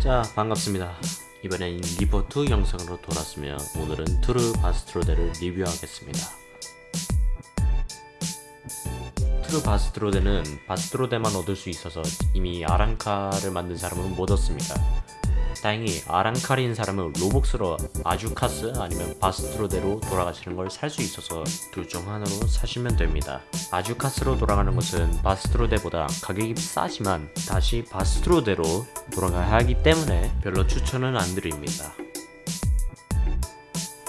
자 반갑습니다. 이번엔 리포트 영상으로 돌아왔으며 오늘은 투르 바스트로데를 리뷰하겠습니다. 투르 바스트로데는 바스트로데만 얻을 수 있어서 이미 아랑카를 만든 사람은 못 얻습니다 다행히 아랑카린 사람은 로복스로 아주카스 아니면 바스트로데로 돌아가시는 걸 살 수 있어서 둘 중 하나로 사시면 됩니다. 아주카스로 돌아가는 것은 바스트로데보다 가격이 싸지만 다시 바스트로데로 돌아가야 하기 때문에 별로 추천은 안 드립니다.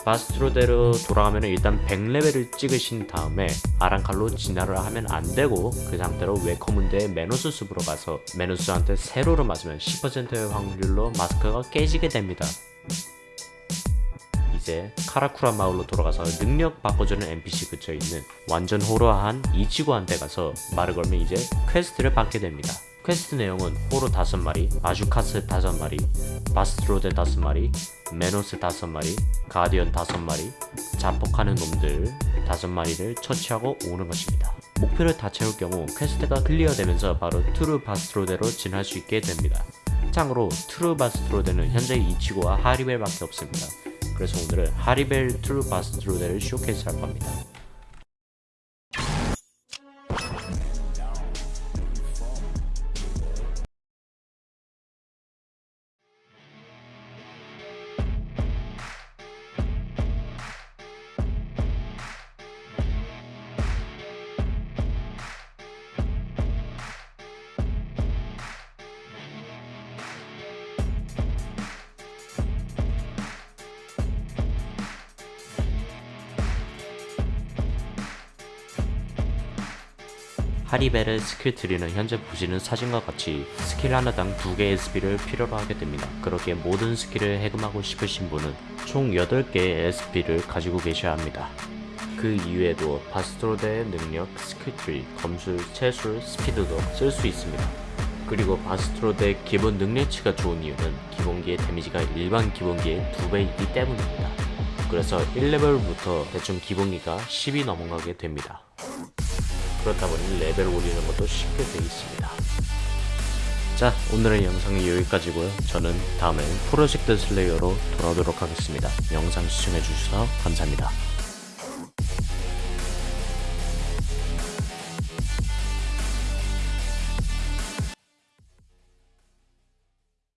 바스트로데로 돌아가면 일단 100레벨을 찍으신 다음에 아랑칼로 진화를 하면 안되고 그 상태로 웨커문드의 메노스 숲으로 가서 메노스한테 세로를 맞으면 10%의 확률로 마스크가 깨지게 됩니다. 이제 카라쿠라 마을로 돌아가서 능력 바꿔주는 NPC 그쳐있는 완전 호러한 이치고한테 가서 말을 걸면 이제 퀘스트를 받게 됩니다. 퀘스트 내용은 호로 5마리, 아주카스 5마리, 바스트로데 5마리, 메노스 5마리, 가디언 5마리, 자폭하는 놈들 5마리를 처치하고 오는 것입니다. 목표를 다 채울 경우 퀘스트가 클리어되면서 바로 투르 바스트로데로 진화할 수 있게 됩니다. 참고로 투르 바스트로데는 현재 이치고와 하리벨밖에 없습니다. 그래서 오늘은 하리벨 투르 바스트로데를 쇼케이스 할 겁니다. 하리벨의 skill tree는 현재 보시는 사진과 같이 스킬 하나당 2개의 SP를 필요로 하게 됩니다. 그렇게 모든 스킬을 해금하고 싶으신 분은 총 8개의 SP를 가지고 계셔야 합니다. 그 이외에도 바스트로드의 능력, skill tree, 검술, 체술, 스피드도 쓸 수 있습니다. 그리고 바스트로드의 기본 능력치가 좋은 이유는 기본기의 데미지가 일반 기본기의 2배이기 때문입니다. 그래서 1레벨부터 대충 기본기가 10이 넘어가게 됩니다. 그렇다 보니 레벨 올리는 것도 쉽게 되어 있습니다. 자 오늘의 영상은 여기까지고요. 저는 다음엔 프로젝트 슬레이어로 돌아오도록 하겠습니다. 영상 시청해주셔서 감사합니다.